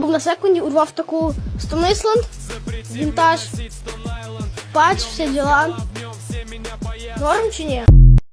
був на секунді, урвав таку Stone вінтаж, патч, всі діла. Норм чи ні?